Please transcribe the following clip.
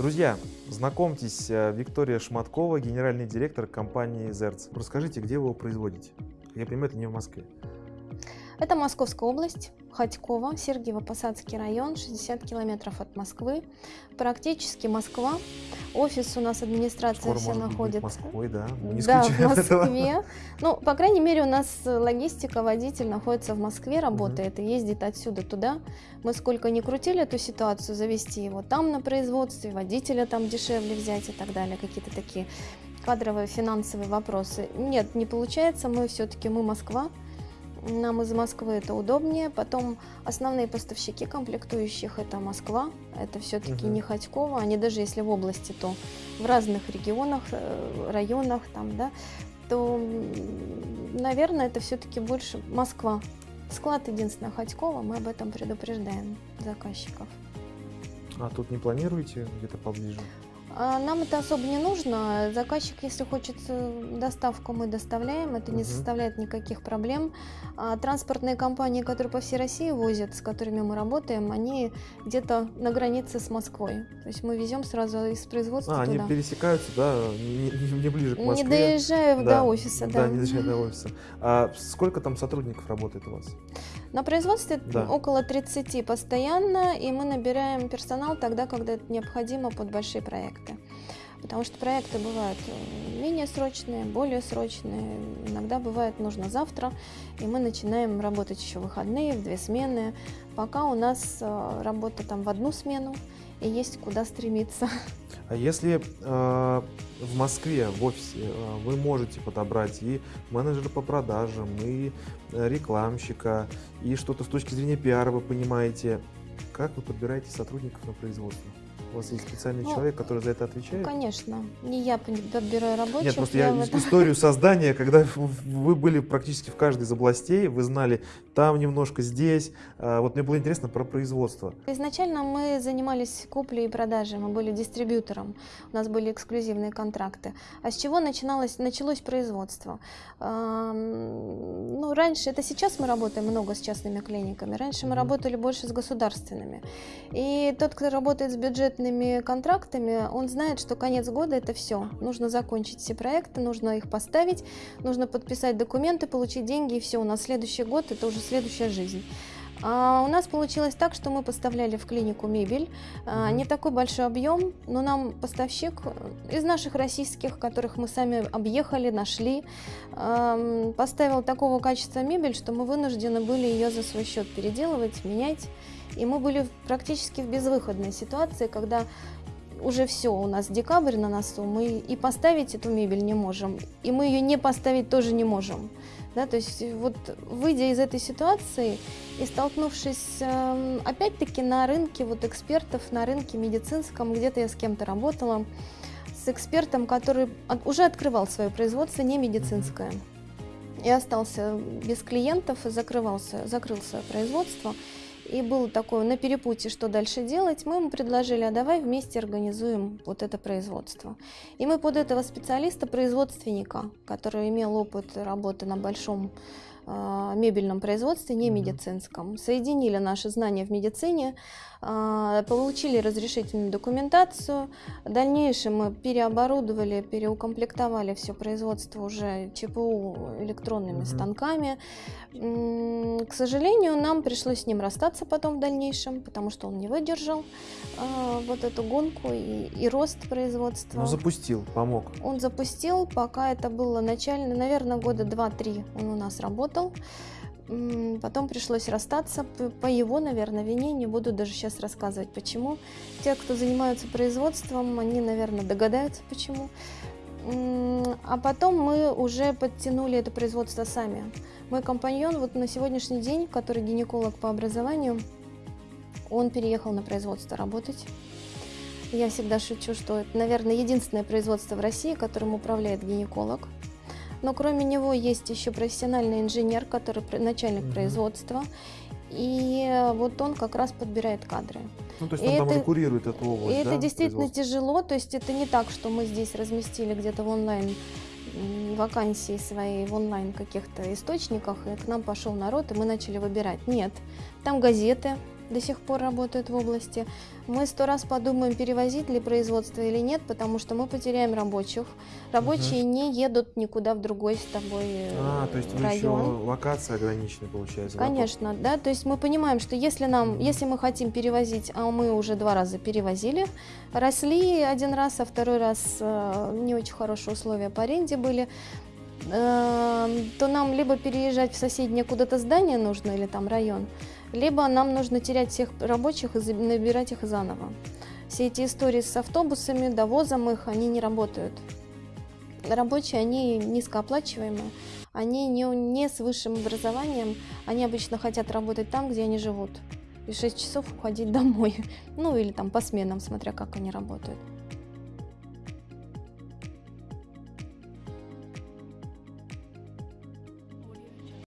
Друзья, знакомьтесь, э, Виктория Шматкова, генеральный директор компании «Зерц». Расскажите, где вы его производите? Я понимаю, это не в Москве. Это Московская область, Ходьково, Сергиево-Посадский район, 60 километров от Москвы. Практически Москва. Офис у нас, администрация Скоро, все может быть, находится. Москвой, да? Мы не да, в исключаем этого. Москве. Ну, по крайней мере, у нас логистика, водитель находится в Москве, работает и ездит отсюда туда. Мы сколько ни крутили эту ситуацию, завести его там на производстве, водителя там дешевле взять и так далее, какие-то такие кадровые, финансовые вопросы. Нет, не получается, мы все-таки, мы Москва, нам из Москвы это удобнее. Потом основные поставщики комплектующих это Москва, это все-таки Мгм. не Ходьково. Они даже если в области, то в разных регионах, э, районах там, да, то, наверное, это все-таки больше Москва. Склад единственное Ходьково, мы об этом предупреждаем заказчиков. А тут не планируете где-то поближе? А Нам это особо не нужно. Заказчик, если хочет э, доставку, мы доставляем. Это не Мгм. составляет никаких проблем. А Транспортные компании, которые по всей России возят, с которыми мы работаем, они где-то на границе с Москвой. То есть мы везем сразу из производства А, они туда. пересекаются, да, не, не- не ближе к Не Москве. доезжая Да, до офиса, да. не доезжая до офиса. А сколько там сотрудников работает у вас? На производстве Да. около 30 постоянно, и мы набираем персонал тогда, когда это необходимо под большие проекты. Потому что проекты бывают э, менее срочные, более срочные. Иногда бывает нужно завтра, и мы начинаем работать еще в выходные, в две смены. Пока у нас э, работа там в одну смену, и есть куда стремиться. А если э, в Москве, в офисе, э, вы можете подобрать и менеджера по продажам, и рекламщика, и что-то с точки зрения пиара вы понимаете, как вы подбираете сотрудников на производство? У вас есть специальный Ну, человек, который за это отвечает? Конечно, не я подбираю рабочих. Нет, просто я ис- этом- историю создания, когда вы были практически в каждой из областей, вы знали там немножко, здесь. А, Вот мне было интересно про производство. Изначально мы занимались куплей и продажей, мы были дистрибьютором, у нас были эксклюзивные контракты. А с чего начиналось, началось производство? Ам, Ну, раньше, это сейчас мы работаем много с частными клиниками, раньше мы работали больше с государственными. И тот, кто работает с бюджетными контрактами, он знает, что конец года это все. Нужно закончить все проекты, нужно их поставить, нужно подписать документы, получить деньги, и все. У нас следующий год это уже следующая жизнь. А у нас получилось так, что мы поставляли в клинику мебель. А. Не такой большой объем, но нам поставщик из наших российских, которых мы сами объехали, нашли, поставил такого качества мебель, что мы вынуждены были ее за свой счет переделывать, менять. И мы были практически в безвыходной ситуации, когда уже все, у нас декабрь на носу, мы и поставить эту мебель не можем, и мы ее не поставить тоже не можем. Да, то есть вот выйдя из этой ситуации и столкнувшись эм, опять-таки на рынке вот экспертов, на рынке медицинском, где-то я с кем-то работала, с экспертом, который от- уже открывал свое производство не медицинское. И остался без клиентов и закрывался, закрыл свое производство. И был такой на перепутье, что дальше делать. Мы ему предложили, а давай вместе организуем вот это производство. И мы под этого специалиста, производственника, который имел опыт работы на большом мебельном производстве, не медицинском, соединили наши знания в медицине, а, получили разрешительную документацию. В дальнейшем мы переоборудовали, переукомплектовали все производство уже ЧПУ электронными станками. К сожалению, нам пришлось с ним расстаться потом в дальнейшем, потому что он не выдержал а, вот эту гонку и, и рост производства. Ну, запустил, помог. Он запустил, пока это было начально, наверное, года 2-3 он у нас работал. М, Потом пришлось расстаться по его, наверное, вине. Не буду даже сейчас рассказывать, почему. Те, кто занимаются производством, они, наверное, догадаются, почему. А потом мы уже подтянули это производство сами. Мой компаньон вот на сегодняшний день, который гинеколог по образованию, он переехал на производство работать. Я всегда шучу, что это, наверное, единственное производство в России, которым управляет гинеколог. Но кроме него есть еще профессиональный инженер, который начальник Мгм. производства. И вот он как раз подбирает кадры. Ну, то есть И он там это- уже курирует эту И область, это да, действительно производства? тяжело, то есть это не так, что мы здесь разместили где-то в онлайн вакансии свои в онлайн каких-то источниках, и к нам пошел народ, и мы начали выбирать. Нет, там газеты, до сих пор работают в области. Мы сто раз подумаем, перевозить ли производство или нет, потому что мы потеряем рабочих. Рабочие не едут никуда в другой с тобой э, А, то есть вы еще район. локация ограниченная получается. Конечно, да, то есть мы понимаем, что если нам, если мы хотим перевозить, а мы уже два раза перевозили, росли один раз, а второй раз э, не очень хорошие условия по аренде были, э, то нам либо переезжать в соседнее куда-то здание нужно или там район, либо нам нужно терять всех рабочих и набирать их заново. Все эти истории с автобусами, довозом их, они не работают. Рабочие, они низкооплачиваемые, они не, не с высшим образованием, они обычно хотят работать там, где они живут. И 6 часов уходить домой. Ну или там по сменам, смотря как они работают.